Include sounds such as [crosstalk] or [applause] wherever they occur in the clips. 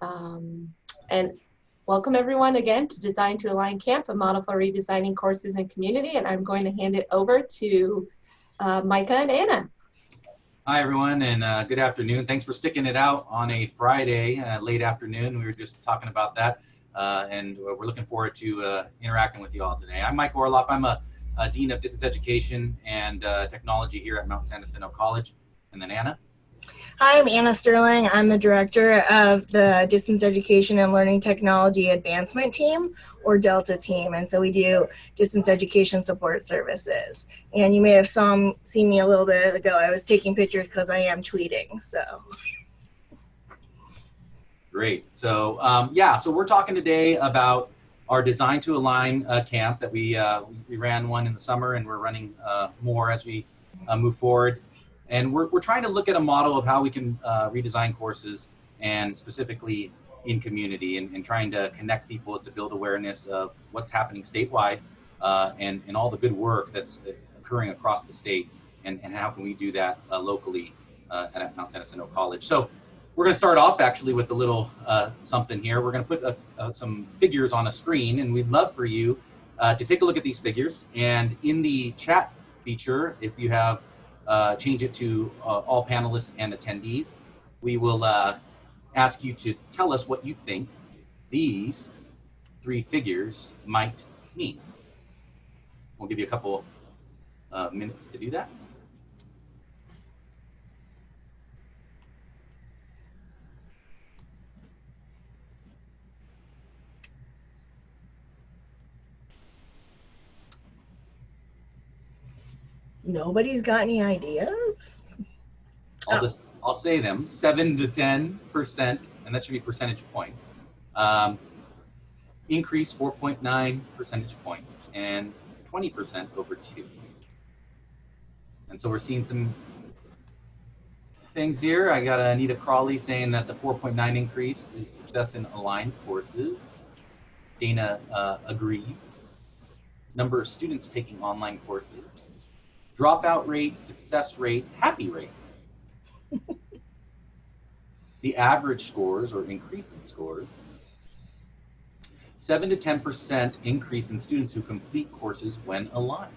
Um, and welcome everyone again to Design to Align Camp, a model for redesigning courses and community. And I'm going to hand it over to uh, Micah and Anna. Hi everyone and uh, good afternoon. Thanks for sticking it out on a Friday, uh, late afternoon. We were just talking about that uh, and we're looking forward to uh, interacting with you all today. I'm Mike Orloff. I'm a, a Dean of Distance Education and uh, Technology here at Mount San Jacinto College. And then Anna. Hi, I'm Anna Sterling. I'm the director of the Distance Education and Learning Technology Advancement Team, or DELTA team. And so we do distance education support services. And you may have saw, seen me a little bit ago. I was taking pictures because I am tweeting, so. Great. So um, yeah, so we're talking today about our Design to Align uh, camp that we, uh, we ran one in the summer and we're running uh, more as we uh, move forward. And we're, we're trying to look at a model of how we can uh, redesign courses and specifically in community and, and, trying to connect people to build awareness of what's happening statewide uh, and, and all the good work that's occurring across the state and, and how can we do that uh, locally uh, at Mount San Jacinto College. So we're going to start off actually with a little uh, something here. We're going to put uh, some figures on a screen and we'd love for you to take a look at these figures and in the chat feature, if you have uh, change it to uh, all panelists and attendees. We will uh, ask you to tell us what you think these three figures might mean. We'll give you a couple uh, minutes to do that. Nobody's got any ideas? I'll just I'll say them seven to ten percent, and that should be percentage points. Um, increase 4.9 percentage points and 20 percent over two. And so we're seeing some things here. I got Anita Crawley saying that the 4.9 increase is success in aligned courses. Dana uh, agrees. Number of students taking online courses dropout rate, success rate, happy rate. [laughs] the average scores or increase in scores, 7 to 10% increase in students who complete courses when aligned.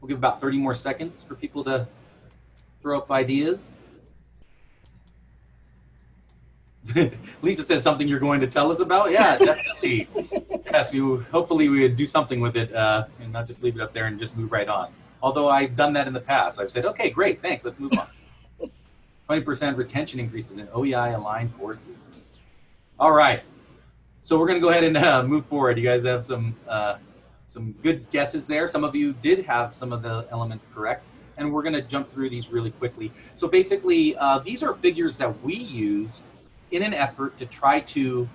We'll give about 30 more seconds for people to throw up ideas. [laughs] Lisa says something you're going to tell us about. Yeah, definitely. [laughs] yes, we hopefully we would do something with it uh, and not just leave it up there and just move right on. Although I've done that in the past. I've said, okay, great, thanks, let's move on. [laughs] 20% retention increases in OEI aligned courses. All right. So we're going to go ahead and uh, move forward. You guys have some uh, some good guesses there. Some of you did have some of the elements correct. And we're going to jump through these really quickly. So basically, uh, these are figures that we use in an effort to try to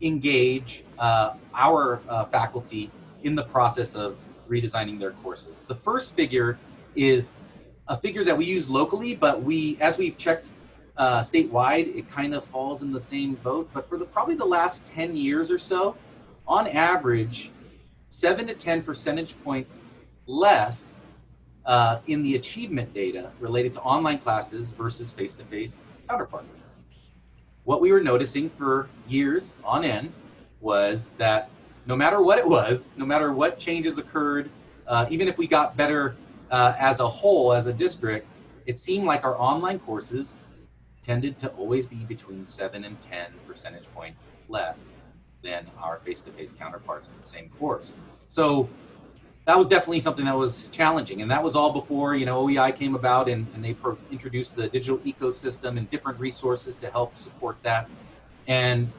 engage uh, our uh, faculty in the process of redesigning their courses. The first figure is a figure that we use locally, but we, as we've checked uh, statewide, it kind of falls in the same boat. But for the probably the last 10 years or so, on average, seven to 10 percentage points less uh, in the achievement data related to online classes versus face-to-face -face counterparts what we were noticing for years on end was that no matter what it was, no matter what changes occurred, uh, even if we got better uh, as a whole, as a district, it seemed like our online courses tended to always be between 7 and 10 percentage points less than our face-to-face -face counterparts in the same course. So that was definitely something that was challenging. And that was all before, you know, OEI came about and, and they introduced the digital ecosystem and different resources to help support that. And,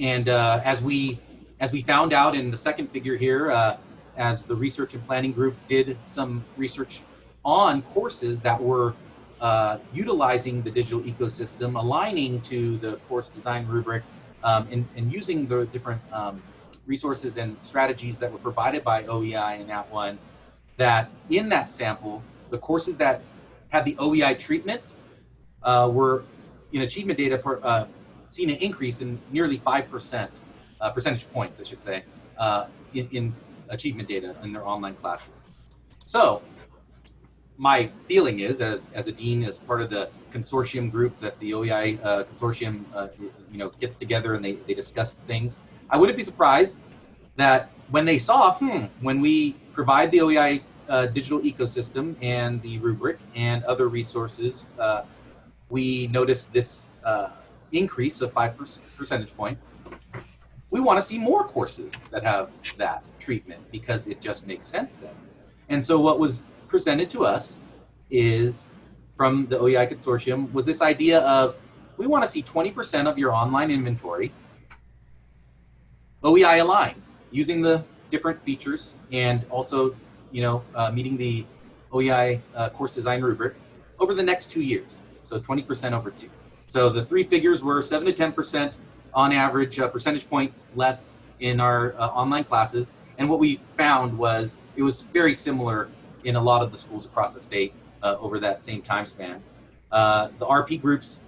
and uh, as, we, as we found out in the second figure here, uh, as the research and planning group did some research on courses that were uh, utilizing the digital ecosystem, aligning to the course design rubric, um, and, and using the different um, resources and strategies that were provided by OEI and that One, that in that sample, the courses that had the OEI treatment uh, were in achievement data per, uh, seen an increase in nearly 5%, uh, percentage points, I should say, uh, in, in achievement data in their online classes. So my feeling is, as as a dean, as part of the consortium group that the OEI uh, consortium, uh, you know, gets together and they they discuss things. I wouldn't be surprised that when they saw, hmm, when we provide the OEI uh, digital ecosystem and the rubric and other resources, uh, we noticed this uh, increase of five percentage points. We want to see more courses that have that treatment because it just makes sense then. And so what was presented to us is from the OEI consortium was this idea of we want to see 20% of your online inventory OEI aligned using the different features and also you know uh, meeting the OEI uh, course design rubric over the next two years. So 20% over two. So the three figures were seven to 10% on average uh, percentage points less in our uh, online classes. And what we found was it was very similar in a lot of the schools across the state uh, over that same time span. Uh, the RP groups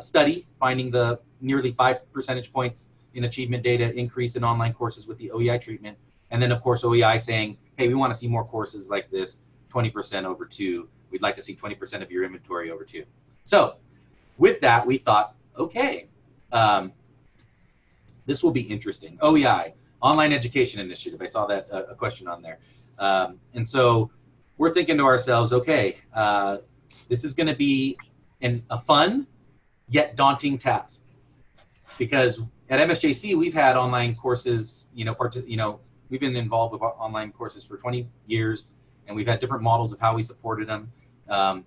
study finding the nearly five percentage points in achievement data increase in online courses with the OEI treatment. And then of course OEI saying, hey, we want to see more courses like this, 20% over two. We'd like to see 20% of your inventory over two. So with that, we thought, okay, um, this will be interesting. OEI, Online Education Initiative. I saw that uh, a question on there. Um, and so we're thinking to ourselves, okay, uh, this is going to be an, a fun yet daunting task because at MSJC we've had online courses, you know, part, you know, we've been involved with online courses for 20 years and we've had different models of how we supported them. Um,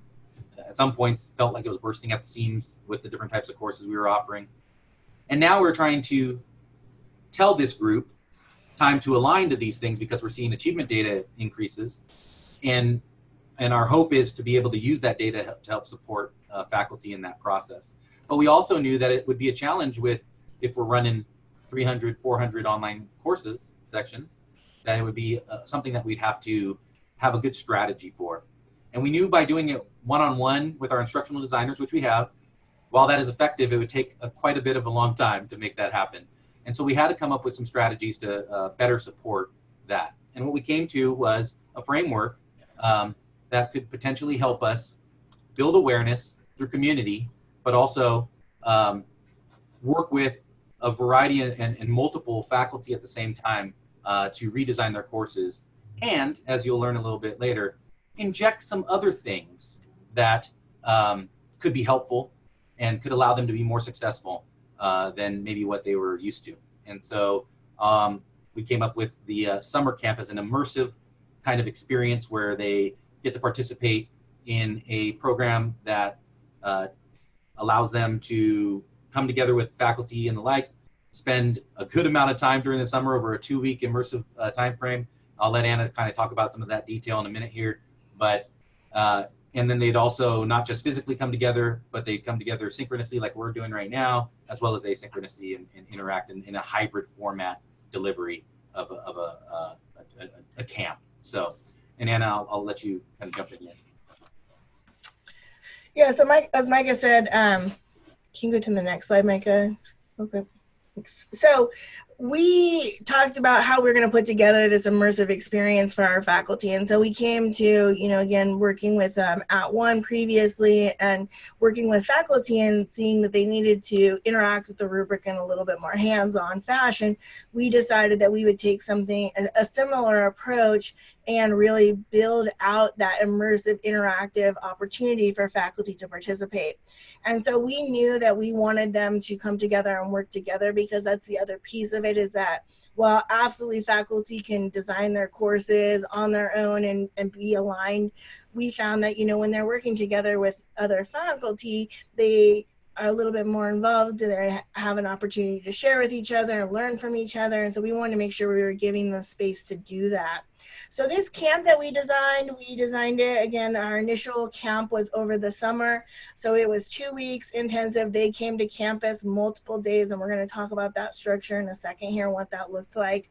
at some points felt like it was bursting at the seams with the different types of courses we were offering. And now we're trying to tell this group time to align to these things because we're seeing achievement data increases. And, and our hope is to be able to use that data to help support uh, faculty in that process. But we also knew that it would be a challenge with if we're running 300, 400 online courses sections, that it would be uh, something that we'd have to have a good strategy for. And we knew by doing it one-on-one -on -one with our instructional designers, which we have, while that is effective, it would take a, quite a bit of a long time to make that happen. And so we had to come up with some strategies to uh, better support that. And what we came to was a framework um, that could potentially help us build awareness through community, but also um, work with a variety and, and, multiple faculty at the same time uh, to redesign their courses. And as you'll learn a little bit later, inject some other things that um, could be helpful and could allow them to be more successful uh, than maybe what they were used to. And so um, we came up with the uh, summer camp as an immersive kind of experience where they get to participate in a program that uh, allows them to come together with faculty and the like, spend a good amount of time during the summer over a two-week immersive uh, time frame. I'll let Anna kind of talk about some of that detail in a minute here, but uh, and then they'd also not just physically come together, but they'd come together synchronously like we're doing right now, as well as asynchronously and, and interact in, in, a hybrid format delivery of a, of a, uh, a, a camp. So, and Anna, I'll, I'll, let you kind of jump in here. Yeah, so Mike, as Micah said, um, can you go to the next slide, Micah? Okay. So we talked about how we are going to put together this immersive experience for our faculty. And so we came to, you know, again, working with um, @ONE previously and working with faculty and seeing that they needed to interact with the rubric in a little bit more hands-on fashion, we decided that we would take something, a, a similar approach and really build out that immersive interactive opportunity for faculty to participate. And so we knew that we wanted them to come together and work together because that's the other piece of it is that while absolutely faculty can design their courses on their own and, and be aligned, we found that, you know, when they're working together with other faculty, they are a little bit more involved, they have an opportunity to share with each other and learn from each other. And so we wanted to make sure we were giving them space to do that. So this camp that we designed, we designed it, again, our initial camp was over the summer. So it was two weeks intensive. They came to campus multiple days and we're gonna talk about that structure in a second here, what that looked like.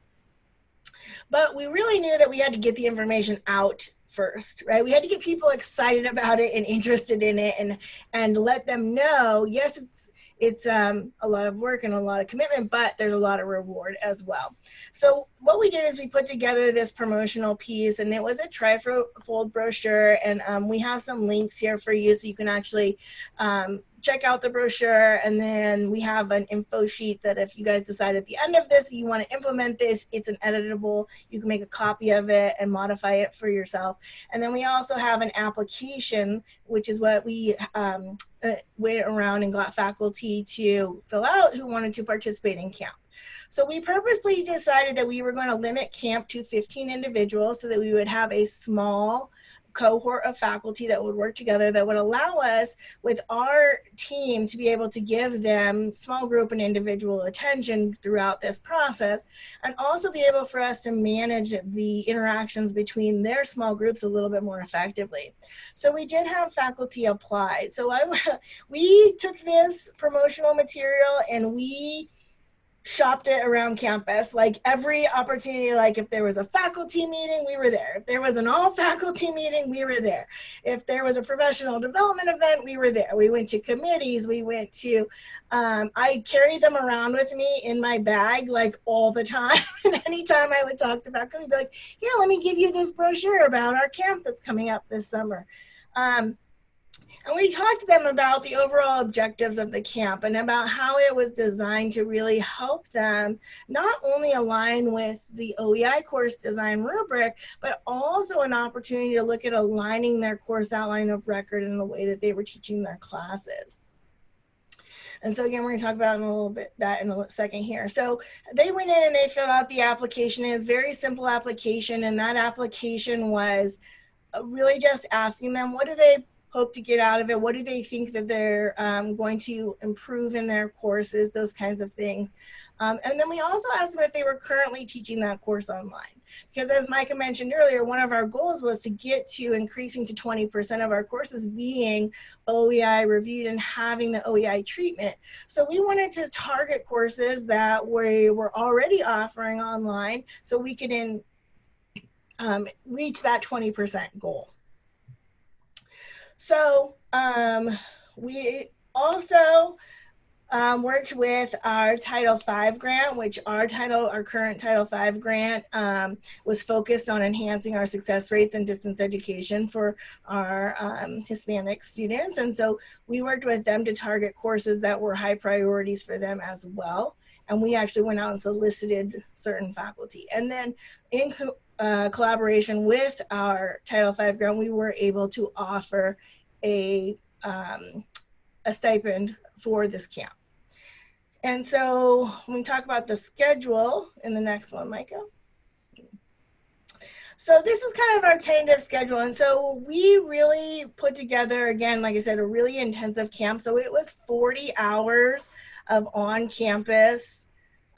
But we really knew that we had to get the information out first, right? We had to get people excited about it and interested in it and, and let them know, yes, it's, it's um, a lot of work and a lot of commitment, but there's a lot of reward as well. So what we did is we put together this promotional piece and it was a trifold brochure and um, we have some links here for you so you can actually um, check out the brochure and then we have an info sheet that if you guys decide at the end of this you want to implement this it's an editable. You can make a copy of it and modify it for yourself. And then we also have an application which is what we um, uh, went around and got faculty to fill out who wanted to participate in camp. So we purposely decided that we were going to limit camp to 15 individuals so that we would have a small cohort of faculty that would work together that would allow us with our team to be able to give them small group and individual attention throughout this process and also be able for us to manage the interactions between their small groups a little bit more effectively. So we did have faculty applied. So I, [laughs] we took this promotional material and we shopped it around campus. Like every opportunity, like if there was a faculty meeting, we were there. If there was an all faculty meeting, we were there. If there was a professional development event, we were there. We went to committees, we went to, um, I carried them around with me in my bag like all the time. [laughs] and anytime I would talk to faculty, be like, here, let me give you this brochure about our camp that's coming up this summer. Um, and we talked to them about the overall objectives of the camp and about how it was designed to really help them not only align with the OEI course design rubric, but also an opportunity to look at aligning their course outline of record in the way that they were teaching their classes. And so again, we're gonna talk about in a little bit that in a second here. So they went in and they filled out the application. It's very simple application. And that application was uh, really just asking them, what do they hope to get out of it? What do they think that they're um, going to improve in their courses, those kinds of things. Um, and then we also asked them if they were currently teaching that course online. Because as Micah mentioned earlier, one of our goals was to get to increasing to 20% of our courses being OEI reviewed and having the OEI treatment. So we wanted to target courses that we were already offering online so we could in, um, reach that 20% goal. So um, we also um, worked with our Title V grant, which our title, our current Title V grant um, was focused on enhancing our success rates in distance education for our um, Hispanic students. And so we worked with them to target courses that were high priorities for them as well. And we actually went out and solicited certain faculty. And then in uh, collaboration with our Title V grant, we were able to offer a, um, a stipend for this camp. And so when we talk about the schedule in the next one, Micah. So this is kind of our tentative schedule. And so we really put together, again, like I said, a really intensive camp. So it was 40 hours of on-campus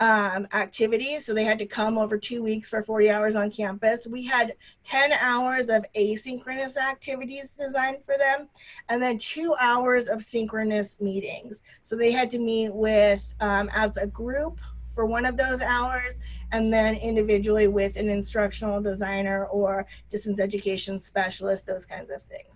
um, activities. So they had to come over two weeks for 40 hours on campus. We had 10 hours of asynchronous activities designed for them, and then two hours of synchronous meetings. So they had to meet with, um, as a group for one of those hours, and then individually with an instructional designer or distance education specialist, those kinds of things.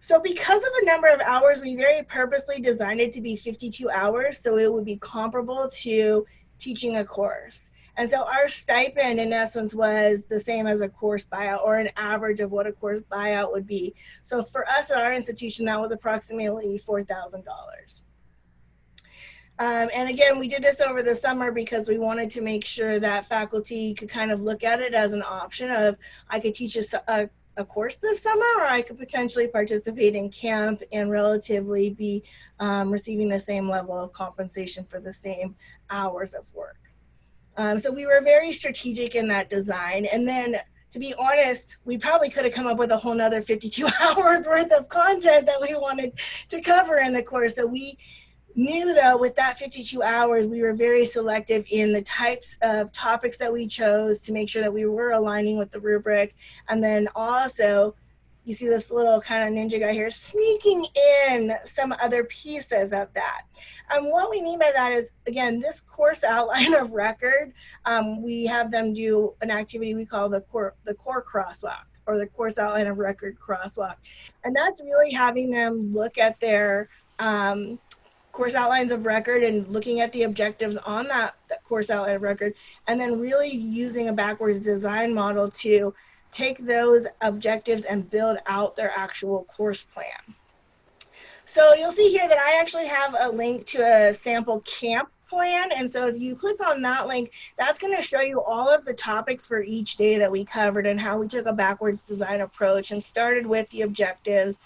So because of the number of hours, we very purposely designed it to be 52 hours so it would be comparable to teaching a course. And so our stipend in essence was the same as a course buyout or an average of what a course buyout would be. So for us at our institution, that was approximately $4,000. Um, and again, we did this over the summer because we wanted to make sure that faculty could kind of look at it as an option of I could teach a, a a course this summer or I could potentially participate in camp and relatively be um, receiving the same level of compensation for the same hours of work. Um, so we were very strategic in that design. And then to be honest, we probably could have come up with a whole nother 52 [laughs] hours worth of content that we wanted to cover in the course. So we knew though with that 52 hours we were very selective in the types of topics that we chose to make sure that we were aligning with the rubric. And then also you see this little kind of ninja guy here sneaking in some other pieces of that. And what we mean by that is again this course outline [laughs] of record um, we have them do an activity we call the core the core crosswalk or the course outline of record crosswalk. And that's really having them look at their um, course outlines of record and looking at the objectives on that, that course outline of record, and then really using a backwards design model to take those objectives and build out their actual course plan. So you'll see here that I actually have a link to a sample camp plan. And so if you click on that link, that's going to show you all of the topics for each day that we covered and how we took a backwards design approach and started with the objectives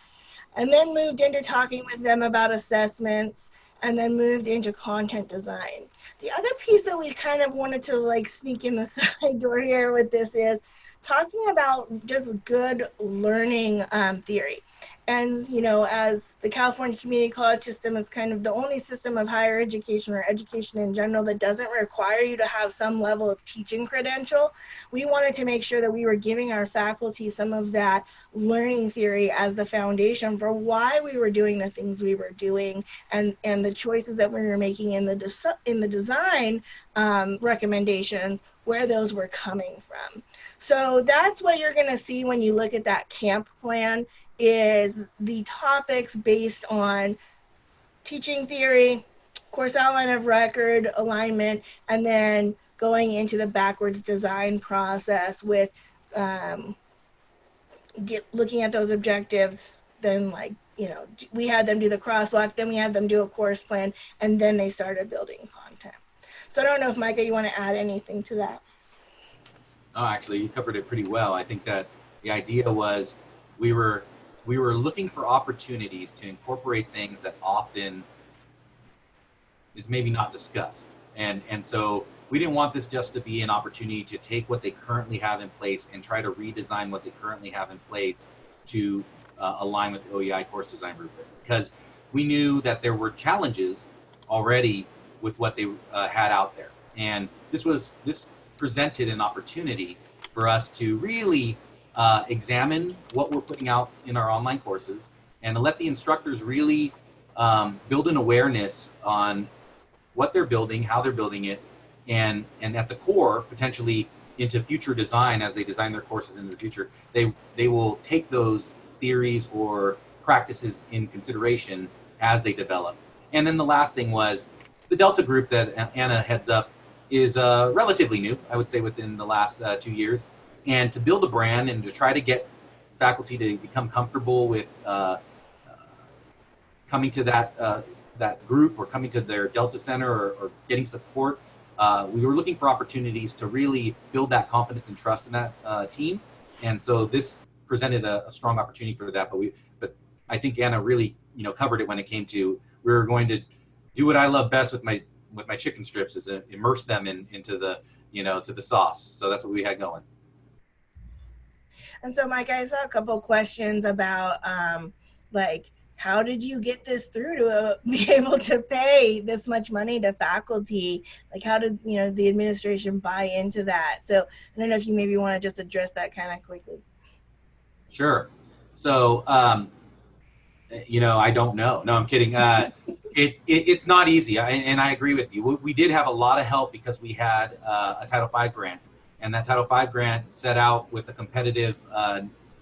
and then moved into talking with them about assessments and then moved into content design. The other piece that we kind of wanted to like sneak in the [laughs] side door here with this is talking about just good learning um, theory. And, you know, as the California Community College system is kind of the only system of higher education or education in general that doesn't require you to have some level of teaching credential, we wanted to make sure that we were giving our faculty some of that learning theory as the foundation for why we were doing the things we were doing and, and the choices that we were making in the, in the design um, recommendations, where those were coming from. So that's what you're going to see when you look at that camp plan is the topics based on teaching theory, course outline of record, alignment, and then going into the backwards design process with um, get looking at those objectives, then like, you know, we had them do the crosswalk, then we had them do a course plan, and then they started building content. So I don't know if Micah, you want to add anything to that? Oh, actually, you covered it pretty well. I think that the idea was we were we were looking for opportunities to incorporate things that often is maybe not discussed. And, and so we didn't want this just to be an opportunity to take what they currently have in place and try to redesign what they currently have in place to uh, align with the OEI course design rubric. Because we knew that there were challenges already with what they uh, had out there. And this was, this presented an opportunity for us to really uh, examine what we're putting out in our online courses and let the instructors really um, build an awareness on what they're building, how they're building it, and, and at the core, potentially into future design as they design their courses into the future, they, they will take those theories or practices in consideration as they develop. And then the last thing was the Delta group that Anna heads up is uh, relatively new, I would say within the last uh, two years and to build a brand and to try to get faculty to become comfortable with uh, uh, coming to that uh, that group or coming to their Delta Center or, or getting support. Uh, we were looking for opportunities to really build that confidence and trust in that uh, team, and so this presented a, a, strong opportunity for that. But we, but I think Anna really, you know, covered it when it came to we were going to do what I love best with my with my chicken strips is immerse them in into the you know to the sauce. So that's what we had going. And so, Mike, I saw a couple questions about um, like, how did you get this through to uh, [laughs] be able to pay this much money to faculty? Like, how did you know the administration buy into that? So, I don't know if you maybe want to just address that kind of quickly. Sure. So, um, you know, I don't know. No, I'm kidding. Uh, [laughs] it, it, it's not easy, I, and I agree with you. We, we, did have a lot of help because we had uh, a Title V grant and that Title V grant set out with a competitive, uh,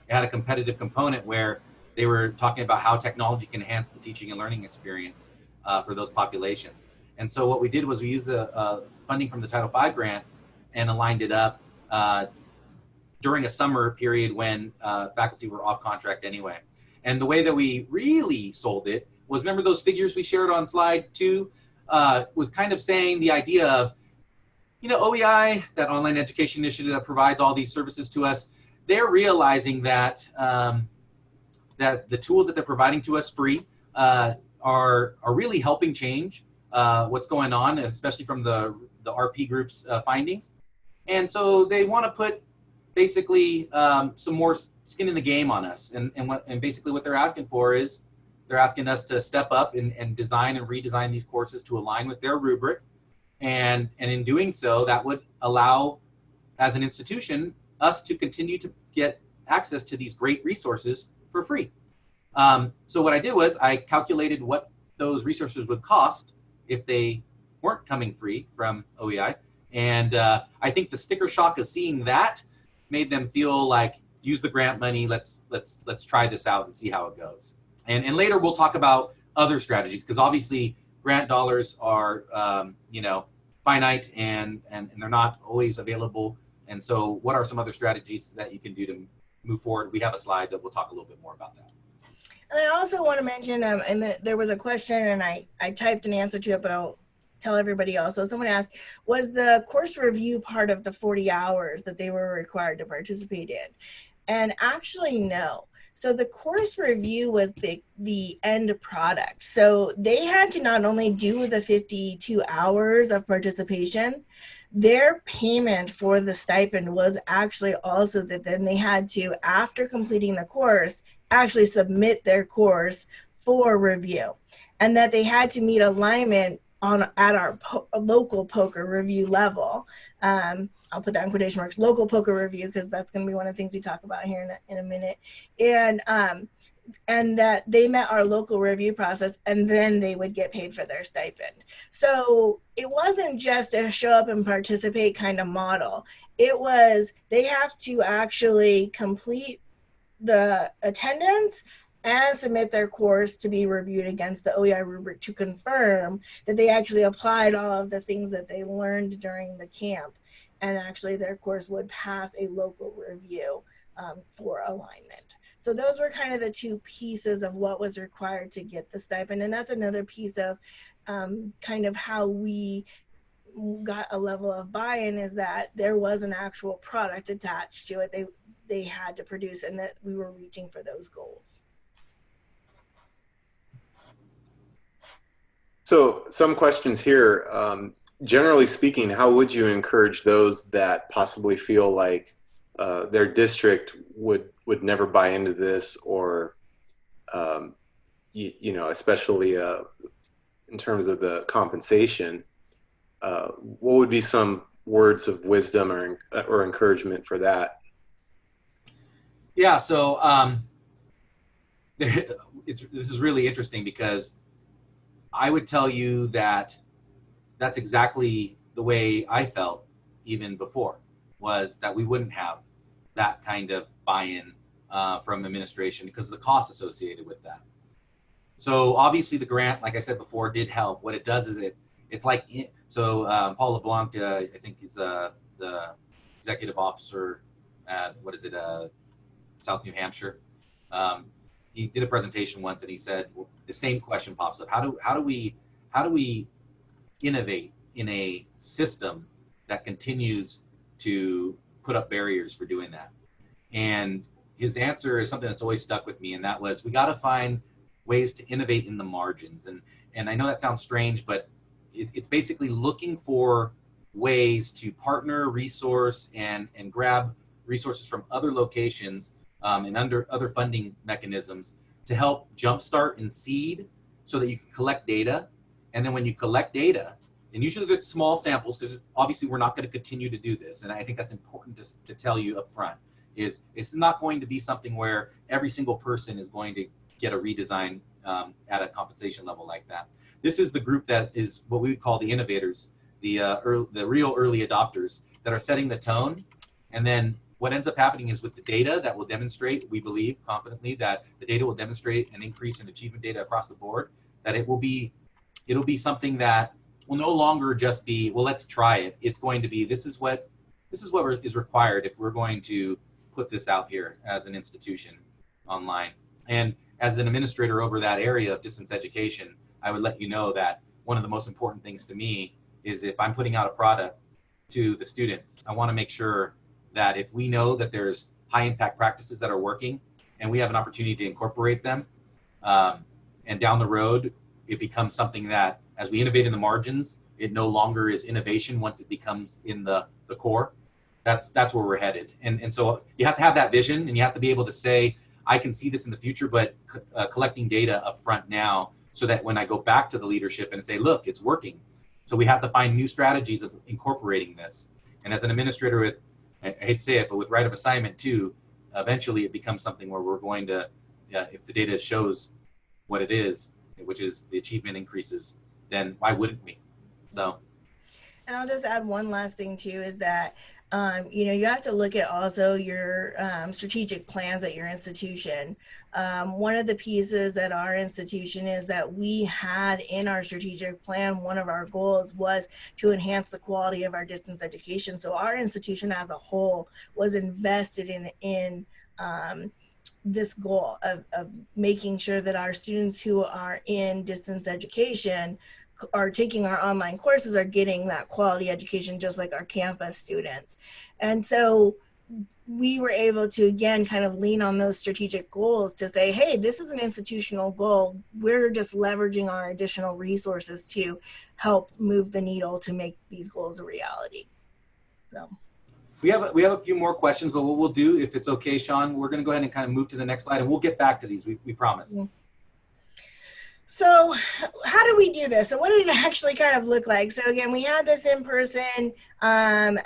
it had a competitive component where they were talking about how technology can enhance the teaching and learning experience uh, for those populations. And so what we did was we used the uh, funding from the Title V grant and aligned it up uh, during a summer period when uh, faculty were off contract anyway. And the way that we really sold it was remember those figures we shared on slide two uh, was kind of saying the idea of you know, OEI, that online education initiative that provides all these services to us, they're realizing that um, that the tools that they're providing to us free uh, are are really helping change uh, what's going on, especially from the the RP group's uh, findings. And so they want to put basically um, some more skin in the game on us. And and what and basically what they're asking for is they're asking us to step up and, and design and redesign these courses to align with their rubric and, and in doing so, that would allow, as an institution, us to continue to get access to these great resources for free. Um, so what I did was I calculated what those resources would cost if they weren't coming free from OEI. And uh, I think the sticker shock of seeing that made them feel like use the grant money. Let's let's let's try this out and see how it goes. And and later we'll talk about other strategies because obviously grant dollars are, um, you know, finite and, and, and they're not always available. And so what are some other strategies that you can do to move forward? We have a slide that we'll talk a little bit more about that. And I also want to mention, um, and the, there was a question, and I I typed an answer to it, but I'll tell everybody else. So someone asked, was the course review part of the 40 hours that they were required to participate in? And actually, no. So the course review was the the end product. So they had to not only do the 52 hours of participation, their payment for the stipend was actually also that then they had to, after completing the course, actually submit their course for review, and that they had to meet alignment on at our po- local POCR review level. Um, I'll put that in quotation marks, local POCR review, because that's going to be one of the things we talk about here in a, in a minute. And um, and that they met our local review process and then they would get paid for their stipend. So it wasn't just a show up and participate kind of model. It was they have to actually complete the attendance and submit their course to be reviewed against the OEI rubric to confirm that they actually applied all of the things that they learned during the camp and actually their course would pass a local review um, for alignment. So those were kind of the two pieces of what was required to get the stipend. And that's another piece of um, kind of how we got a level of buy-in is that there was an actual product attached to it. They, they had to produce and that we were reaching for those goals. So some questions here. Um, generally speaking, how would you encourage those that possibly feel like uh, their district would would never buy into this, or um, you, you, know, especially uh, in terms of the compensation? Uh, what would be some words of wisdom or or encouragement for that? Yeah. So um, [laughs] it's this is really interesting because I would tell you that that's exactly the way I felt even before was that we wouldn't have that kind of buy-in uh, from administration because of the costs associated with that. So obviously the grant, like I said before, did help. What it does is it, it's like, so um, Paul LeBlanc, uh, I think he's uh, the executive officer at, what is it, uh, South New Hampshire. Um, he did a presentation once and he said the same question pops up. How do, how do we, how do we innovate in a system that continues to put up barriers for doing that? And his answer is something that's always stuck with me, and that was we got to find ways to innovate in the margins. And and I know that sounds strange, but it, it's basically looking for ways to partner, resource, and and grab resources from other locations um, and under other funding mechanisms to help jumpstart and seed so that you can collect data and then when you collect data, and usually get small samples, because obviously we're not going to continue to do this, and I think that's important to, to tell you up front, is it's not going to be something where every single person is going to get a redesign um, at a compensation level like that. This is the group that is what we would call the innovators, the, uh, early, the real early adopters that are setting the tone. And then what ends up happening is with the data that will demonstrate, we believe confidently that the data will demonstrate an increase in achievement data across the board, that it will be it'll be something that will no longer just be, well, let's try it. It's going to be, this is what, this is what is required if we're going to put this out here as an institution online. And as an administrator over that area of distance education, I would let you know that one of the most important things to me is if I'm putting out a product to the students, I want to make sure that if we know that there's high impact practices that are working and we have an opportunity to incorporate them um, and down the road it becomes something that as we innovate in the margins, it no longer is innovation once it becomes in the, the core. That's, that's where we're headed. And, and so you have to have that vision and you have to be able to say, I can see this in the future, but uh, collecting data up front now so that when I go back to the leadership and say, look, it's working. So we have to find new strategies of incorporating this. And as an administrator with, I hate to say it, but with right of assignment too, eventually it becomes something where we're going to, uh, if the data shows what it is, which is the achievement increases, then why wouldn't we? So. And I'll just add one last thing too is that um, you know, you have to look at also your um, strategic plans at your institution. Um, one of the pieces at our institution is that we had in our strategic plan, one of our goals was to enhance the quality of our distance education. So our institution as a whole was invested in, in um, this goal of, of making sure that our students who are in distance education are taking our online courses are getting that quality education just like our campus students. And so we were able to again kind of lean on those strategic goals to say, hey, this is an institutional goal. We're just leveraging our additional resources to help move the needle to make these goals a reality. So. We have, a, we have a few more questions, but what we'll do, if it's okay, Sean, we're going to go ahead and kind of move to the next slide and we'll get back to these. We, we promise. So how do we do this? So what did it actually kind of look like? So again, we had this in-person um,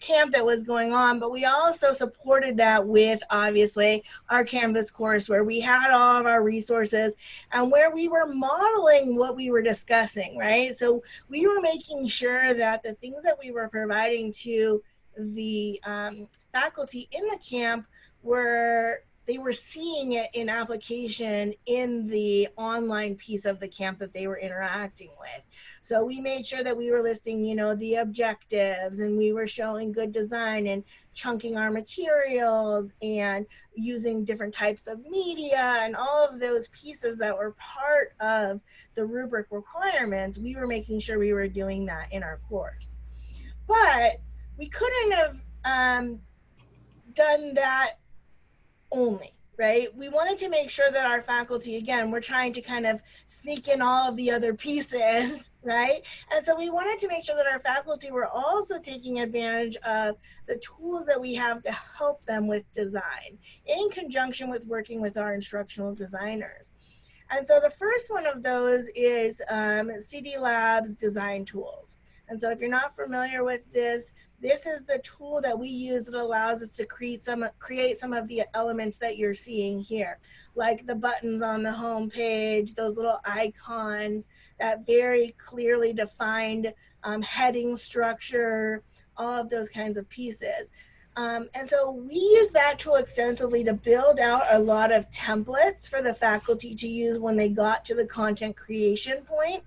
camp that was going on, but we also supported that with obviously our Canvas course where we had all of our resources and where we were modeling what we were discussing, right? So we were making sure that the things that we were providing to the um, faculty in the camp were they were seeing it in application in the online piece of the camp that they were interacting with. So we made sure that we were listing, you know, the objectives and we were showing good design and chunking our materials and using different types of media and all of those pieces that were part of the rubric requirements. We were making sure we were doing that in our course. But we couldn't have um, done that only right? We wanted to make sure that our faculty, again, we're trying to kind of sneak in all of the other pieces, [laughs] right? And so we wanted to make sure that our faculty were also taking advantage of the tools that we have to help them with design in conjunction with working with our instructional designers. And so the first one of those is um, CIDI Labs design tools. And so if you're not familiar with this, this is the tool that we use that allows us to create some create some of the elements that you're seeing here, like the buttons on the home page, those little icons, that very clearly defined um, heading structure, all of those kinds of pieces. Um, and so we use that tool extensively to build out a lot of templates for the faculty to use when they got to the content creation point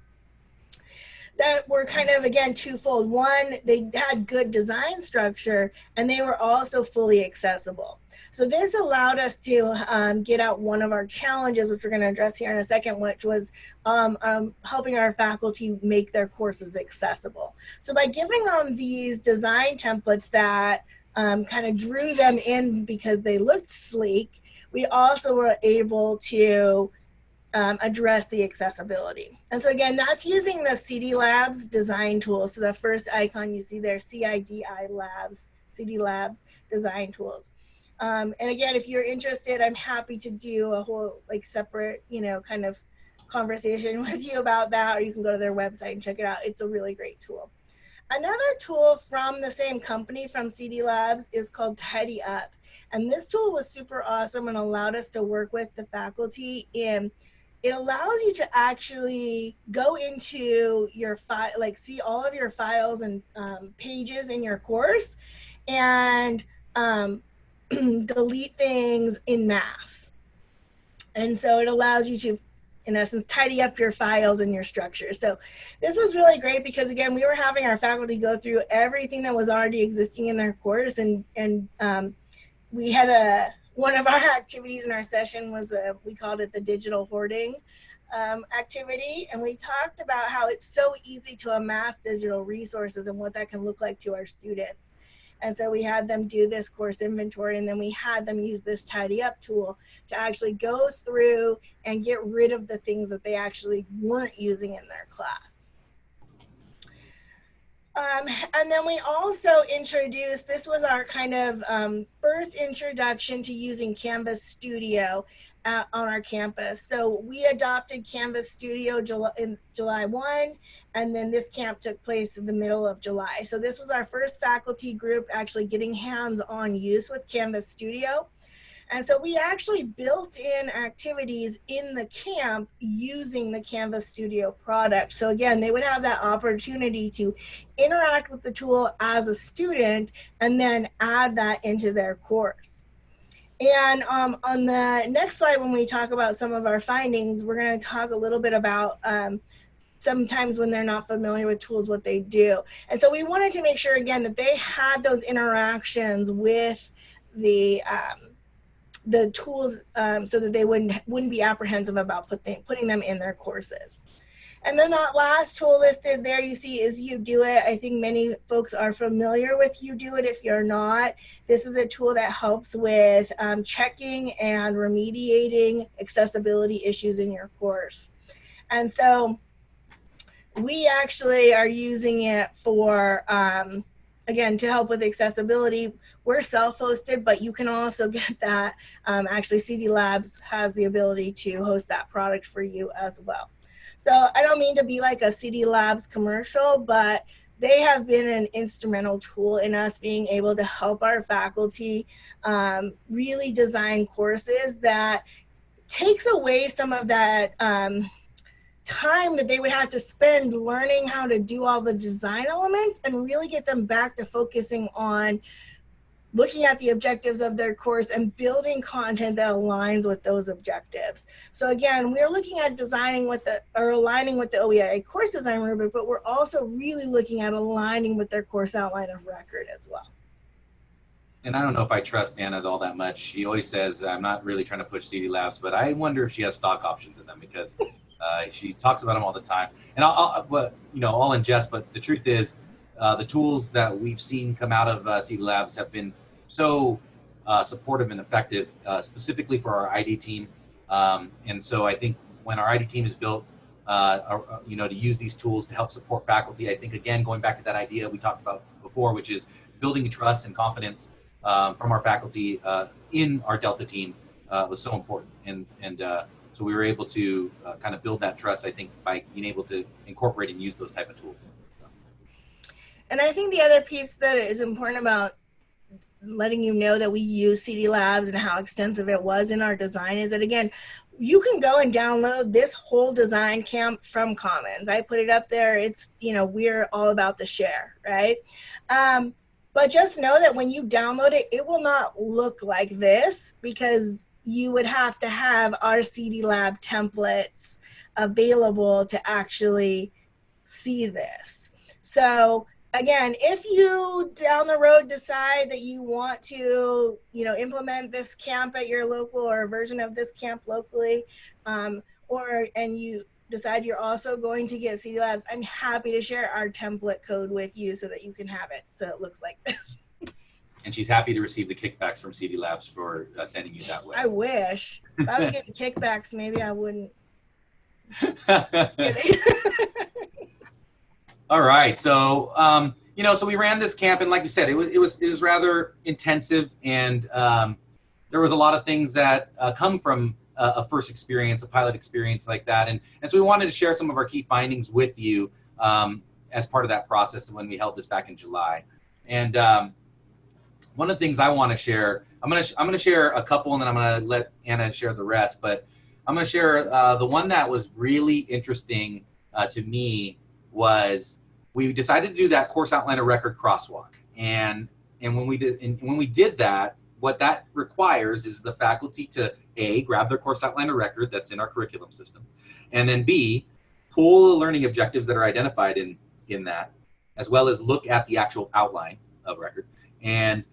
that were kind of again twofold. One, they had good design structure and they were also fully accessible. So this allowed us to um, get out one of our challenges, which we're going to address here in a second, which was um, um, helping our faculty make their courses accessible. So by giving them these design templates that um, kind of drew them in because they looked sleek, we also were able to um, address the accessibility. And so again, that's using the CIDI Labs design tool. So the first icon you see there, CIDI Labs, CIDI Labs design tools. Um, and again, if you're interested, I'm happy to do a whole like separate, you know, kind of conversation [laughs] with you about that, or you can go to their website and check it out. It's a really great tool. Another tool from the same company from CIDI Labs is called Tidy Up. And this tool was super awesome and allowed us to work with the faculty in it allows you to actually go into your file, like see all of your files and um, pages in your course and um, [clears throat] delete things in mass. And so it allows you to, in essence, tidy up your files and your structure. So this was really great because again, we were having our faculty go through everything that was already existing in their course and, and um, we had a, one of our [laughs] activities in our session was a, we called it the digital hoarding um, activity. And we talked about how it's so easy to amass digital resources and what that can look like to our students. And so we had them do this course inventory and then we had them use this tidy up tool to actually go through and get rid of the things that they actually weren't using in their class. Um, and then we also introduced, this was our kind of um, first introduction to using Canvas Studio uh, on our campus. So we adopted Canvas Studio July, in July 1, and then this camp took place in the middle of July. So this was our first faculty group actually getting hands-on use with Canvas Studio. And so we actually built in activities in the camp using the Canvas Studio product. So again, they would have that opportunity to interact with the tool as a student and then add that into their course. And um, on the next slide, when we talk about some of our findings, we're going to talk a little bit about um, sometimes when they're not familiar with tools, what they do. And so we wanted to make sure, again, that they had those interactions with the um, the tools um, so that they wouldn't wouldn't be apprehensive about putting putting them in their courses. And then that last tool listed there you see is UDoIT. I think many folks are familiar with UDoIT. If you're not, this is a tool that helps with um, checking and remediating accessibility issues in your course. And so we actually are using it for, um, again, to help with accessibility. We're self-hosted, but you can also [laughs] get that. Um, actually, CIDI Labs has the ability to host that product for you as well. So I don't mean to be like a CIDI Labs commercial, but they have been an instrumental tool in us being able to help our faculty um, really design courses that takes away some of that um, time that they would have to spend learning how to do all the design elements and really get them back to focusing on looking at the objectives of their course and building content that aligns with those objectives. So again, we're looking at designing with the, or aligning with the OEIA course design rubric, but we're also really looking at aligning with their course outline of record as well. And I don't know if I trust Anna all that much. She always says, I'm not really trying to push CIDI Labs, but I wonder if she has stock options in them because uh, she talks about them all the time. And I'll, I'll but, you know, all in jest, but the truth is, uh, the tools that we've seen come out of uh, CIDI Labs have been so uh, supportive and effective, uh, specifically for our ID team. Um, and so I think when our ID team is built, uh, you know, to use these tools to help support faculty, I think again going back to that idea we talked about before, which is building trust and confidence um, from our faculty uh, in our Delta team was so important. And and so we were able to kind of build that trust, I think, by being able to incorporate and use those type of tools. And I think the other piece that is important about letting you know that we use CIDI Labs and how extensive it was in our design is that again, you can go and download this whole design camp from Commons. I put it up there. It's, you know, we're all about the share, right? Um, but just know that when you download it, it will not look like this because you would have to have our CIDI Lab templates available to actually see this. So again, if you down the road decide that you want to, you know, implement this camp at your local or a version of this camp locally, um, or and you decide you're also going to get CIDI Labs, I'm happy to share our template code with you so that you can have it so it looks like this. [laughs] And she's happy to receive the kickbacks from CIDI Labs for uh, sending you that way. I wish. If I was getting [laughs] kickbacks, maybe I wouldn't. [laughs] [laughs] All right. So, um, you know, so we ran this camp, and like you said, it was it was it was rather intensive, and um, there was a lot of things that uh, come from a, a, first experience, a pilot experience like that, and and so we wanted to share some of our key findings with you um, as part of that process when we held this back in July. And um, one of the things I want to share, I'm gonna I'm gonna share a couple, and then I'm gonna let Anna share the rest. But I'm gonna share uh, the one that was really interesting uh, to me was we decided to do that course outline outliner record crosswalk. And, and when we did, and when we did that, what that requires is the faculty to A, grab their course outline outliner record that's in our curriculum system, and then B, pull the learning objectives that are identified in, in that, as well as look at the actual outline of record, and,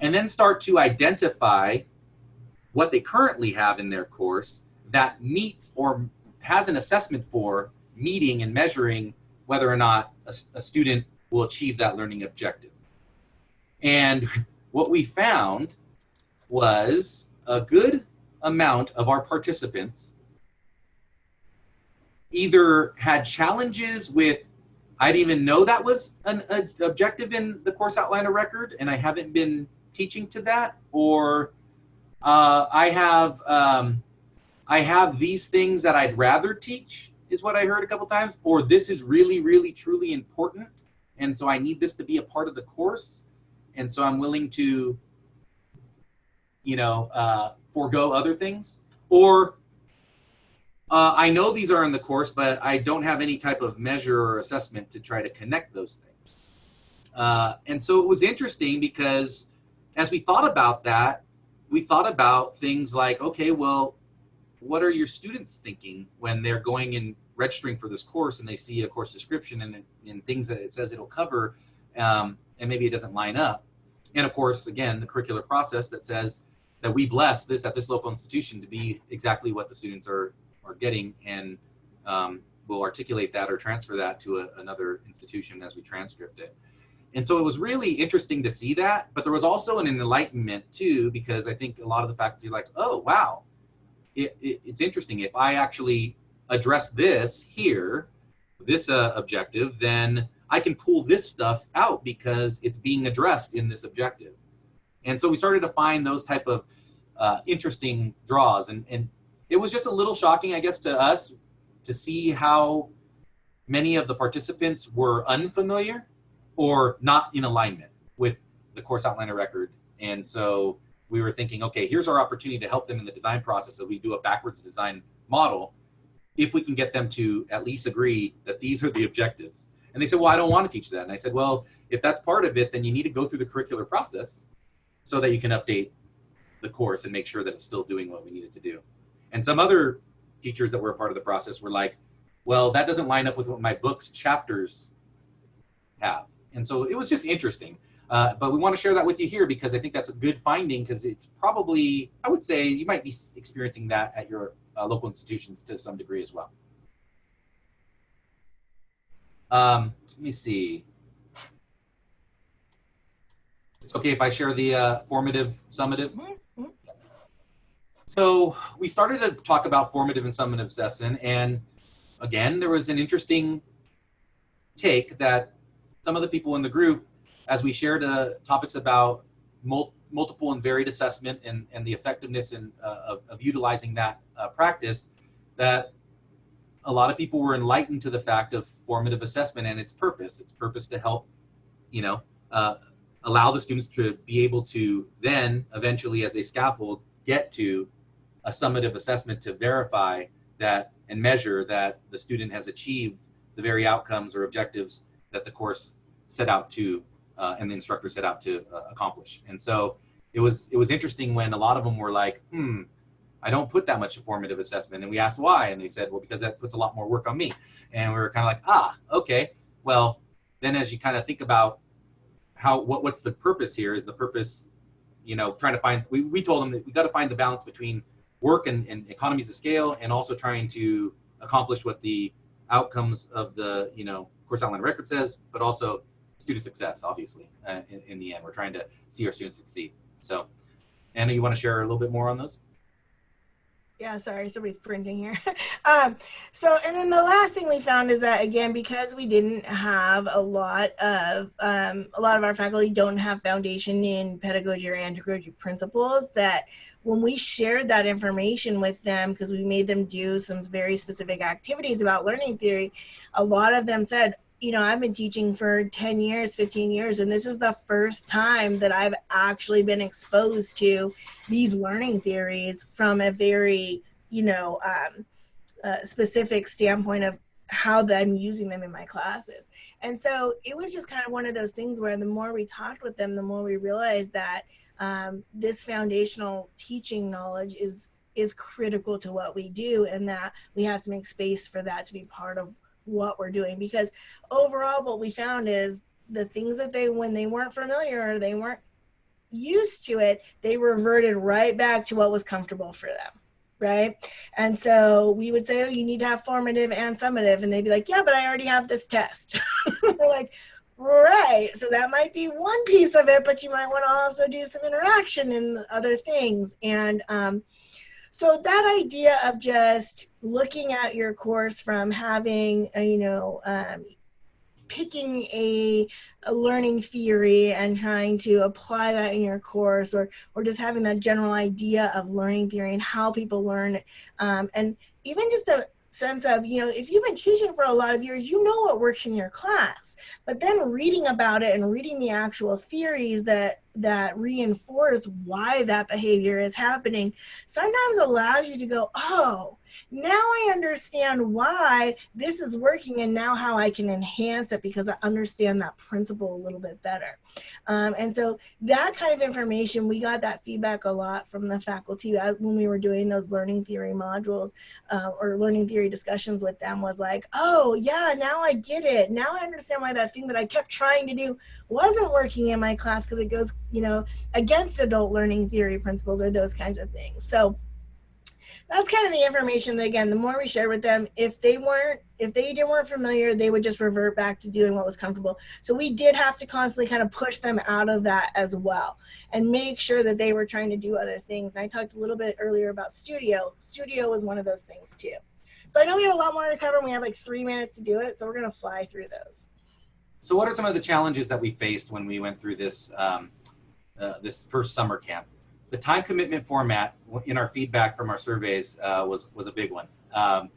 and then start to identify what they currently have in their course that meets or has an assessment for meeting and measuring whether or not a, a student will achieve that learning objective. And what we found was a good amount of our participants either had challenges with I didn't even know that was an a, objective in the course outliner record, and I haven't been teaching to that, or uh, I have um, I have these things that I'd rather teach, is what I heard a couple times, or this is really, really, truly important. And so I need this to be a part of the course. And so I'm willing to you know, uh, forego other things, or uh, I know these are in the course, but I don't have any type of measure or assessment to try to connect those things. Uh, and so it was interesting because as we thought about that, we thought about things like, okay, well, what are your students thinking when they're going and registering for this course and they see a course description and, and things that it says it'll cover um, and maybe it doesn't line up. And of course, again, the curricular process that says that we bless this at this local institution to be exactly what the students are, are getting and um, we'll articulate that or transfer that to a, another institution as we transcript it. And so it was really interesting to see that, but there was also an enlightenment too, because I think a lot of the faculty like, oh, wow, it, it, it's interesting. If I actually address this here, this uh, objective, then I can pull this stuff out because it's being addressed in this objective. And so we started to find those type of uh, interesting draws. And, and it was just a little shocking, I guess, to us to see how many of the participants were unfamiliar or not in alignment with the course outliner record. And so we were thinking, okay, here's our opportunity to help them in the design process. So we do a backwards design model if we can get them to at least agree that these are the objectives. And they said, well, I don't want to teach that. And I said, well, if that's part of it, then you need to go through the curricular process so that you can update the course and make sure that it's still doing what we need it to do. And some other teachers that were a part of the process were like, well, that doesn't line up with what my book's chapters have. And so it was just interesting. Uh, but we want to share that with you here because I think that's a good finding because it's probably, I would say, you might be experiencing that at your uh, local institutions to some degree as well. Um, let me see. It's okay if I share the uh, formative summative. So we started to talk about formative and summative assessment, and again, there was an interesting take that some of the people in the group, as we shared uh, topics about mul multiple and varied assessment and, and the effectiveness in, uh, of, of, utilizing that uh, practice, that a lot of people were enlightened to the fact of formative assessment and its purpose. Its purpose to help, you know, uh, allow the students to be able to then eventually as they scaffold get to a summative assessment to verify that and measure that the student has achieved the very outcomes or objectives that the course set out to uh, and the instructor set out to uh, accomplish. And so it was it was interesting when a lot of them were like, hmm, I don't put that much formative assessment. And we asked why, and they said, well, because that puts a lot more work on me. And we were kind of like, ah, okay. Well, then as you kind of think about how what what's the purpose here is the purpose, you know, trying to find. We we told them that we got to find the balance between work and, and economies of scale, and also trying to accomplish what the outcomes of the you know course outline record says, but also student success, obviously, uh, in, in, the end. We're trying to see our students succeed. So, Anna, you want to share a little bit more on those? Yeah, sorry, somebody's printing here. [laughs] um, so, and then the last thing we found is that again, because we didn't have a lot of, um, a lot of our faculty don't have foundation in pedagogy or andragogy principles, that when we shared that information with them, because we made them do some very specific activities about learning theory, a lot of them said, you know, I've been teaching for 10 years, 15 years, and this is the first time that I've actually been exposed to these learning theories from a very, you know, um, uh, specific standpoint of how I'm using them in my classes. And so it was just kind of one of those things where the more we talked with them, the more we realized that um, this foundational teaching knowledge is is critical to what we do and that we have to make space for that to be part of what we're doing. Because overall what we found is the things that they when they weren't familiar or they weren't used to it they reverted right back to what was comfortable for them right? And so we would say oh you need to have formative and summative and they'd be like yeah but i already have this test. [laughs] Like right so that might be one piece of it but you might want to also do some interaction and other things and um, so that idea of just looking at your course from having, a, you know, um, picking a, a, learning theory and trying to apply that in your course or, or just having that general idea of learning theory and how people learn. Um, and even just the sense of, you know, if you've been teaching for a lot of years, you know what works in your class. But then reading about it and reading the actual theories that that reinforce why that behavior is happening sometimes allows you to go, oh, now I understand why this is working and now how I can enhance it because I understand that principle a little bit better. Um, and so that kind of information, we got that feedback a lot from the faculty when we were doing those learning theory modules uh, or learning theory discussions with them was like, oh yeah, now I get it. Now I understand why that thing that I kept trying to do wasn't working in my class because it goes, you know, against adult learning theory principles or those kinds of things. So that's kind of the information that again the more we share with them if they weren't if they didn't weren't familiar they would just revert back to doing what was comfortable. So we did have to constantly kind of push them out of that as well and make sure that they were trying to do other things. And i talked a little bit earlier about studio. Studio was one of those things too. So i know we have a lot more to cover and we have like three minutes to do it so we're going to fly through those. So what are some of the challenges that we faced when we went through this um, uh, this first summer camp the time commitment format in our feedback from our surveys uh, was was a big one. Um,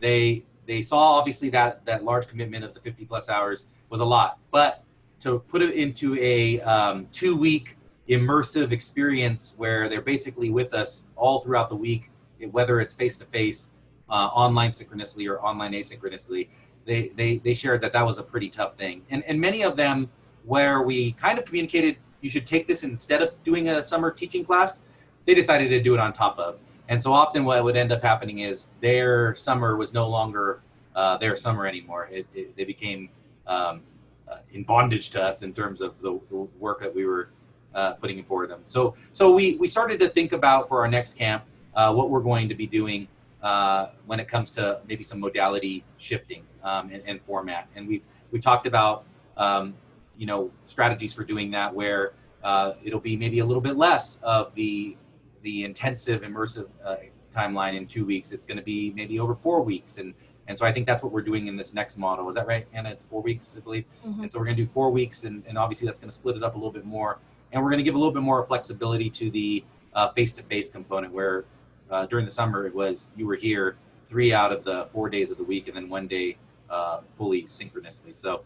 they they saw obviously that that large commitment of the 50 plus hours was a lot, but to put it into a um, two week immersive experience where they're basically with us all throughout the week, whether it's face to face, online synchronously or online asynchronously, they, they they shared that that was a pretty tough thing, and and many of them where we kind of communicated you should take this instead of doing a summer teaching class, they decided to do it on top of. And so often what would end up happening is their summer was no longer uh, their summer anymore. It, it, they became um, uh, in bondage to us in terms of the, the work that we were uh, putting forward them. So, so we, we started to think about for our next camp uh, what we're going to be doing uh, when it comes to maybe some modality shifting um, and, and, format. And we've we talked about um, you know strategies for doing that where uh, it'll be maybe a little bit less of the the intensive immersive uh, timeline in two weeks. It's going to be maybe over four weeks, and and so I think that's what we're doing in this next model. Is that right, Anna? It's four weeks, I believe. Mm-hmm. And so we're going to do four weeks, and, and obviously that's going to split it up a little bit more, and we're going to give a little bit more flexibility to the uh, face-to-face component, where uh, during the summer it was you were here three out of the four days of the week, and then one day uh, fully synchronously. So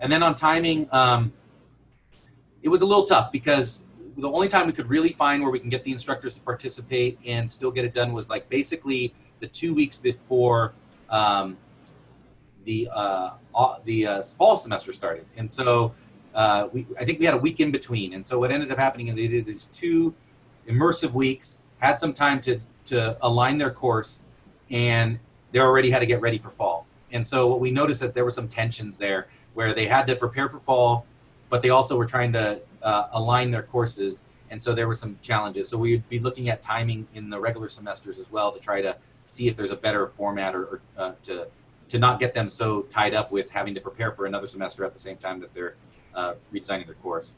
and then on timing, um, it was a little tough because the only time we could really find where we can get the instructors to participate and still get it done was like basically the two weeks before um, the uh, the uh, fall semester started. And so uh, we, I think we had a week in between. And so what ended up happening is they did these two immersive weeks, had some time to, to align their course, and they already had to get ready for fall. And so what we noticed that there were some tensions there where they had to prepare for fall, but they also were trying to uh, align their courses. And so there were some challenges. So we'd be looking at timing in the regular semesters as well to try to see if there's a better format or, or uh, to, to not get them so tied up with having to prepare for another semester at the same time that they're uh, redesigning their course.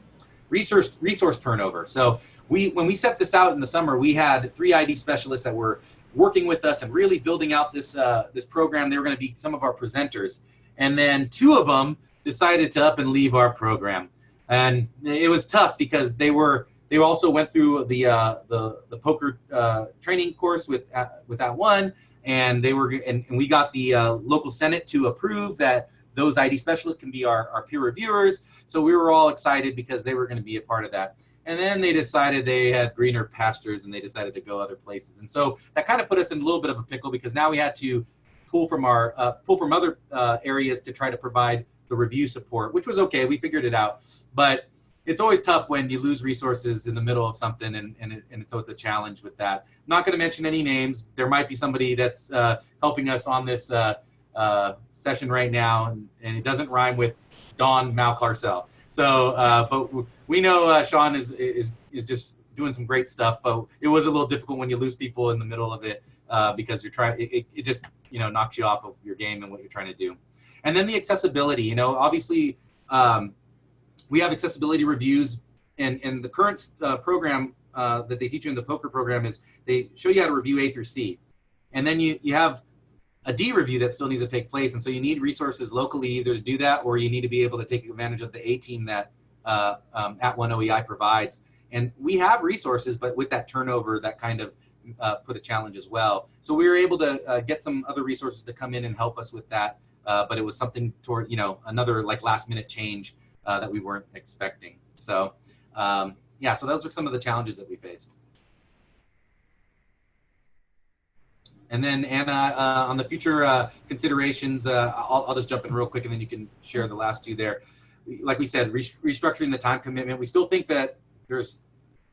Resource, resource turnover. So we, when we set this out in the summer, we had three ID specialists that were working with us and really building out this, uh, this program. They were going to be some of our presenters. And then two of them decided to up and leave our program. And it was tough because they were they also went through the uh, the the POCR uh, training course with uh, with that one, and they were and, and we got the uh, local senate to approve that those ID specialists can be our, our peer reviewers. So we were all excited because they were going to be a part of that. And then they decided they had greener pastures and they decided to go other places. And so that kind of put us in a little bit of a pickle because now we had to pull from our uh, pull from other uh, areas to try to provide the review support, which was okay. We figured it out, but it's always tough when you lose resources in the middle of something, and and, it, and so it's a challenge with that. I'm not going to mention any names. There might be somebody that's uh, helping us on this uh, uh, session right now, and, and, it doesn't rhyme with Don Malcarcel. So, uh, but we know uh, Sean is is is just doing some great stuff, but it was a little difficult when you lose people in the middle of it uh, because you're trying. It, it just you know knocks you off of your game and what you're trying to do. And then the accessibility, you know, obviously um, we have accessibility reviews and, and the current uh, program uh, that they teach you in the POCR program is they show you how to review A through C. And then you, you have a D review that still needs to take place. And so you need resources locally either to do that or you need to be able to take advantage of the A team that uh, um, @ONE OEI provides. And we have resources, but with that turnover, that kind of uh, put a challenge as well. So we were able to uh, get some other resources to come in and help us with that uh, but it was something toward you know another like last minute change uh, that we weren't expecting. So um, yeah, so those are some of the challenges that we faced. And then Anna, uh, on the future uh, considerations, uh, I'll, I'll just jump in real quick and then you can share the last two there. Like we said, restructuring the time commitment. We still think that there's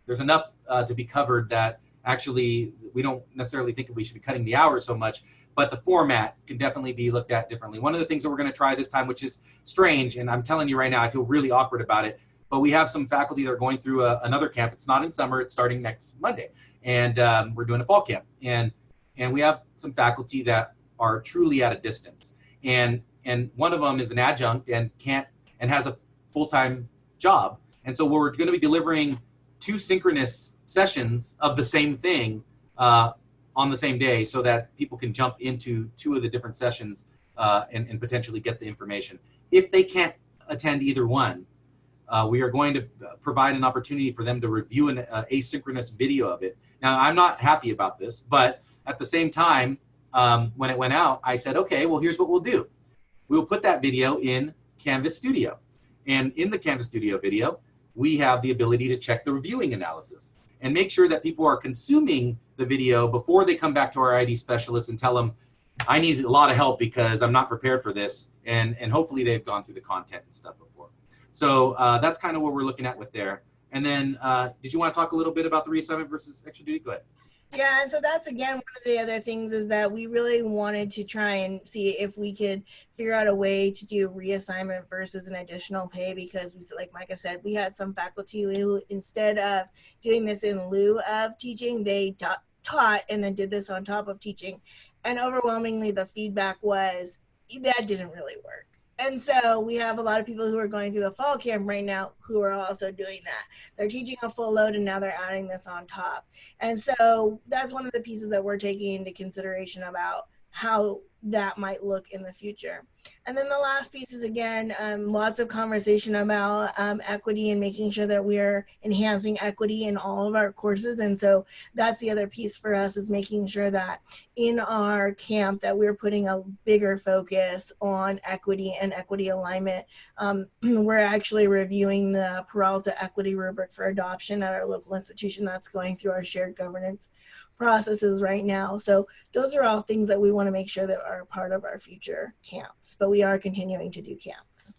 there's enough uh, to be covered that actually we don't necessarily think that we should be cutting the hours so much, but the format can definitely be looked at differently. One of the things that we're going to try this time, which is strange, and I'm telling you right now, I feel really awkward about it, but we have some faculty that are going through a, another camp. It's not in summer, it's starting next Monday. And um, we're doing a fall camp. And, and we have some faculty that are truly at a distance. And, and one of them is an adjunct and can't, and has a full-time job. And so we're going to be delivering two synchronous sessions of the same thing uh, on the same day so that people can jump into two of the different sessions uh, and, and, potentially get the information. If they can't attend either one, uh, we are going to provide an opportunity for them to review an uh, asynchronous video of it. Now, I'm not happy about this, but at the same time, um, when it went out, I said, okay, well, here's what we'll do. We'll put that video in Canvas Studio. And in the Canvas Studio video, we have the ability to check the reviewing analysis and make sure that people are consuming the video before they come back to our ID specialist and tell them, I need a lot of help because I'm not prepared for this. And, and hopefully they've gone through the content and stuff before. So uh, that's kind of what we're looking at with there. And then, uh, did you want to talk a little bit about the reassignment versus extra duty? Go ahead. Yeah, and so that's again one of the other things is that we really wanted to try and see if we could figure out a way to do reassignment versus an additional pay because we like Micah said, we had some faculty who instead of doing this in lieu of teaching, they taught, taught and then did this on top of teaching. And overwhelmingly the feedback was that didn't really work. And so we have a lot of people who are going through the fall camp right now who are also doing that. They're teaching a full load and now they're adding this on top. And so that's one of the pieces that we're taking into consideration about how that might look in the future. And then the last piece is again, um, lots of conversation about um, equity and making sure that we're enhancing equity in all of our courses. And so that's the other piece for us is making sure that in our camp that we're putting a bigger focus on equity and equity alignment. Um, [clears throat] we're actually reviewing the Peralta equity rubric for adoption at our local institution that's going through our shared governance processes right now. So those are all things that we want to make sure that are part of our future camps, but we are continuing to do camps.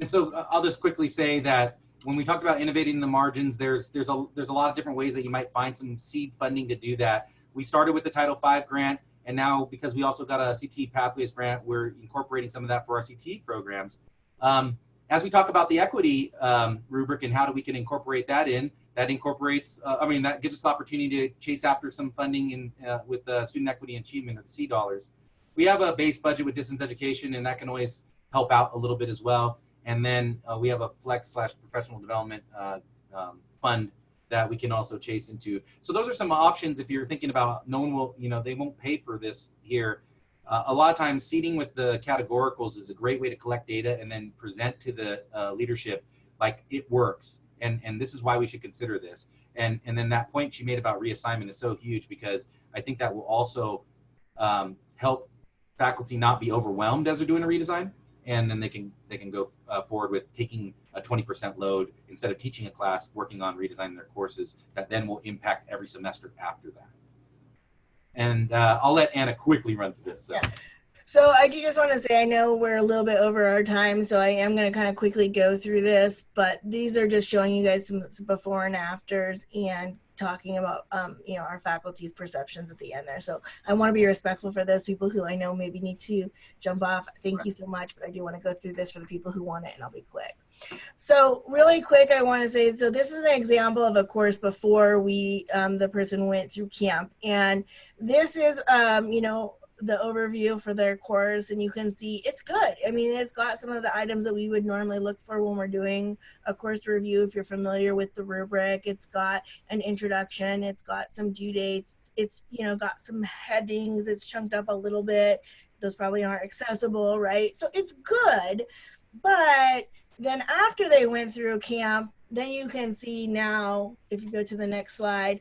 And so uh, I'll just quickly say that when we talked about innovating the margins, there's there's a there's a lot of different ways that you might find some seed funding to do that. We started with the Title V grant, and now because we also got a CT Pathways grant, we're incorporating some of that for our CT programs. Um, as we talk about the equity um, rubric and how do we can incorporate that in, that incorporates, uh, I mean, that gives us the opportunity to chase after some funding in, uh, with the student equity achievement or the SEA dollars. We have a base budget with distance education and that can always help out a little bit as well. And then uh, we have a flex slash professional development uh, um, fund that we can also chase into. So those are some options if you're thinking about no one will, you know, they won't pay for this here. Uh, a lot of times seeding with the categoricals is a great way to collect data and then present to the uh, leadership like it works and and this is why we should consider this and and then that point she made about reassignment is so huge because i think that will also um, help faculty not be overwhelmed as they're doing a redesign and then they can they can go uh, forward with taking a 20% load instead of teaching a class working on redesigning their courses that then will impact every semester after that and uh, i'll let anna quickly run through this so. yeah. So I do just want to say, I know we're a little bit over our time, so I am going to kind of quickly go through this, but these are just showing you guys some before and afters and talking about, um, you know, our faculty's perceptions at the end there. So I want to be respectful for those people who I know maybe need to jump off. Thank right. you so much, but I do want to go through this for the people who want it, and I'll be quick. So really quick, I want to say, so this is an example of a course before we, um, the person went through camp. And this is, um, you know, the overview for their course and you can see it's good. I mean, it's got some of the items that we would normally look for when we're doing a course review. If you're familiar with the rubric, it's got an introduction, it's got some due dates, it's, you know, got some headings, it's chunked up a little bit. Those probably aren't accessible, right? So it's good, but then after they went through camp, then you can see now, if you go to the next slide,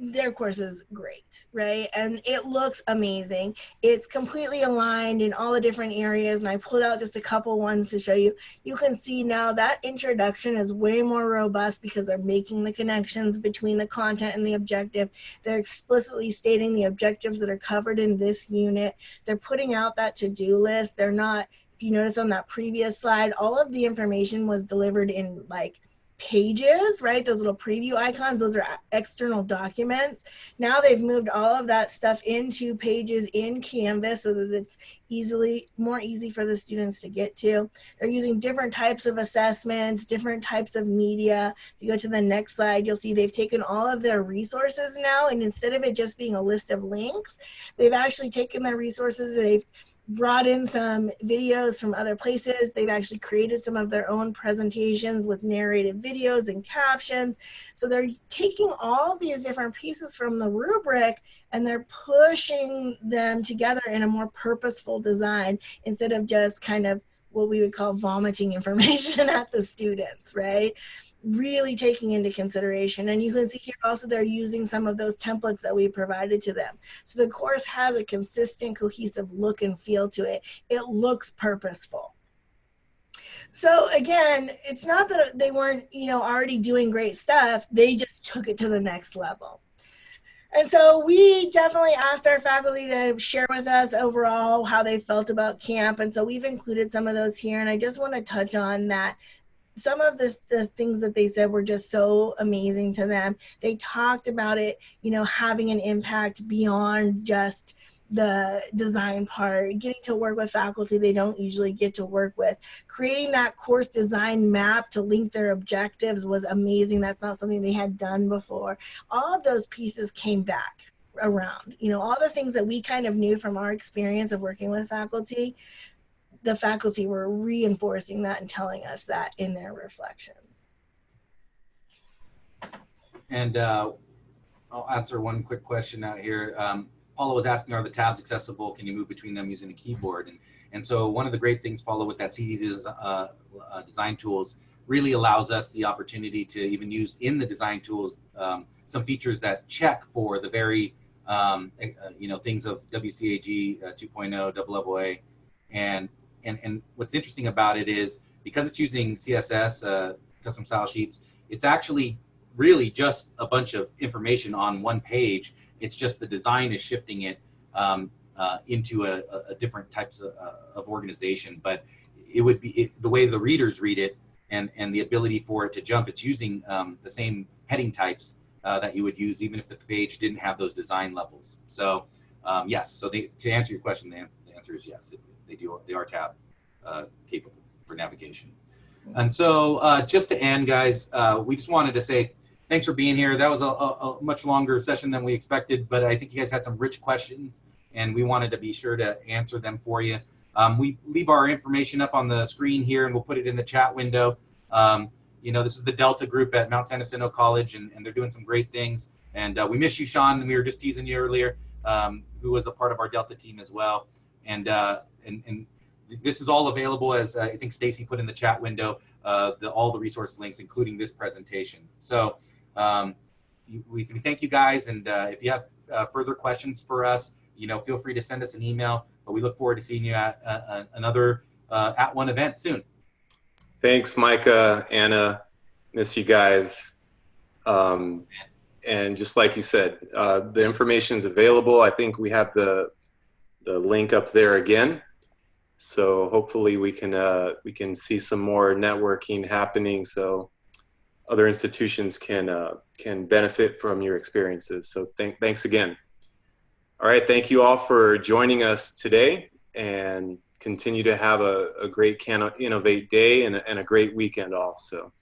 their course is great, right? And it looks amazing. It's completely aligned in all the different areas. And I pulled out just a couple ones to show you. You can see now that introduction is way more robust because they're making the connections between the content and the objective. They're explicitly stating the objectives that are covered in this unit. They're putting out that to-do list. They're not, if you notice on that previous slide, all of the information was delivered in like pages, right? Those little preview icons, those are external documents. Now they've moved all of that stuff into pages in Canvas so that it's easily, more easy for the students to get to. They're using different types of assessments, different types of media. If you go to the next slide, you'll see they've taken all of their resources now and instead of it just being a list of links, they've actually taken their resources, they've brought in some videos from other places. They've actually created some of their own presentations with narrated videos and captions. So they're taking all these different pieces from the rubric and they're pushing them together in a more purposeful design instead of just kind of what we would call vomiting [laughs] information at the students, right? Really taking into consideration. And you can see here also they're using some of those templates that we provided to them. So the course has a consistent, cohesive look and feel to it. It looks purposeful. So again, it's not that they weren't, you know, already doing great stuff. They just took it to the next level. And so we definitely asked our faculty to share with us overall how they felt about camp. And so we've included some of those here. And I just want to touch on that some of the, the things that they said were just so amazing to them. They talked about it, you know, having an impact beyond just the design part, getting to work with faculty they don't usually get to work with. Creating that course design map to link their objectives was amazing. That's not something they had done before. All of those pieces came back around. You know, all the things that we kind of knew from our experience of working with faculty the faculty were reinforcing that and telling us that in their reflections. And uh, I'll answer one quick question out here. Um, Paula was asking, are the tabs accessible? Can you move between them using a keyboard? And, and so one of the great things, Paula, with that CIDI des uh, uh, design tools really allows us the opportunity to even use in the design tools um, some features that check for the very, um, uh, you know, things of WCAG uh, 2.0, double level and and, and what's interesting about it is because it's using CSS, uh, custom style sheets, it's actually really just a bunch of information on one page. It's just the design is shifting it um, uh, into a, a, different types of, uh, of, organization. But it would be it, the way the readers read it and, and the ability for it to jump, it's using um, the same heading types uh, that you would use even if the page didn't have those design levels. So um, yes, so the, to answer your question, the, the answer is yes. It, they do they are tab uh, capable for navigation. And so uh, just to end, guys, uh, we just wanted to say thanks for being here. That was a, a, a, much longer session than we expected, but I think you guys had some rich questions and we wanted to be sure to answer them for you. Um, we leave our information up on the screen here and we'll put it in the chat window. Um, you know, this is the Delta group at Mount San Jacinto College and, and they're doing some great things. And uh, we miss you, Sean. We were just teasing you earlier, um, who was a part of our Delta team as well. And, uh, and, and this is all available as uh, I think Stacy put in the chat window, uh, the, all the resource links, including this presentation. So um, we, we, thank you guys. And uh, if you have uh, further questions for us, you know, feel free to send us an email, but we look forward to seeing you at uh, another uh, @ONE event soon. Thanks, Micah, Anna, miss you guys. Um, and just like you said, the information is available. I think we have the, the link up there again. So hopefully we can uh, we can see some more networking happening. So other institutions can uh, can benefit from your experiences. So th thanks again. All right, thank you all for joining us today, and continue to have a, a great Can Innovate day and a, and a great weekend. Also,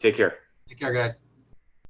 take care. Take care, guys.